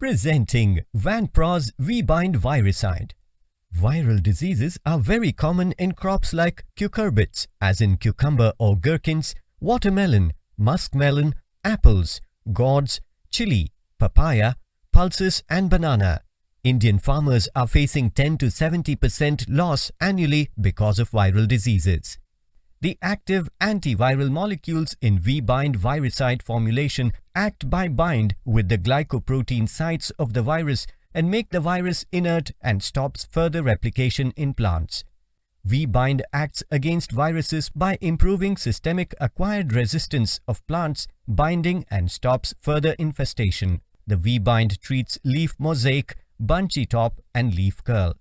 Presenting Vanpros V-Bind Viricide. Viral diseases are very common in crops like cucurbits, as in cucumber or gherkins, watermelon, muskmelon, apples, gourds, chili, papaya, pulses and banana. Indian farmers are facing 10 to 70% loss annually because of viral diseases. The active antiviral molecules in V-bind viricide formulation act by bind with the glycoprotein sites of the virus and make the virus inert and stops further replication in plants. V-bind acts against viruses by improving systemic acquired resistance of plants, binding and stops further infestation. The V-bind treats leaf mosaic, bunchy top and leaf curl.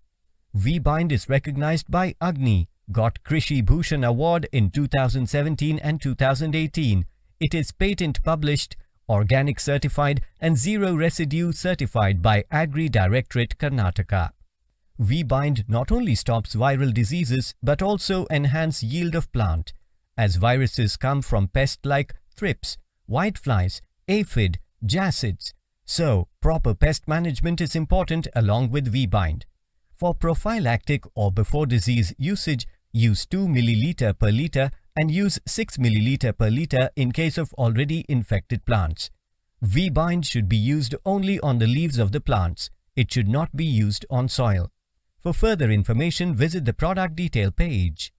V-bind is recognized by Agni, got Krishi Bhushan Award in 2017 and 2018. It is patent published, organic certified and zero residue certified by Agri Directorate Karnataka. V-bind not only stops viral diseases but also enhance yield of plant, as viruses come from pests like thrips, whiteflies, aphid, jassids. So, proper pest management is important along with V-bind. For prophylactic or before disease usage, use 2 ml per liter and use 6 ml per liter in case of already infected plants. V-bind should be used only on the leaves of the plants. It should not be used on soil. For further information, visit the product detail page.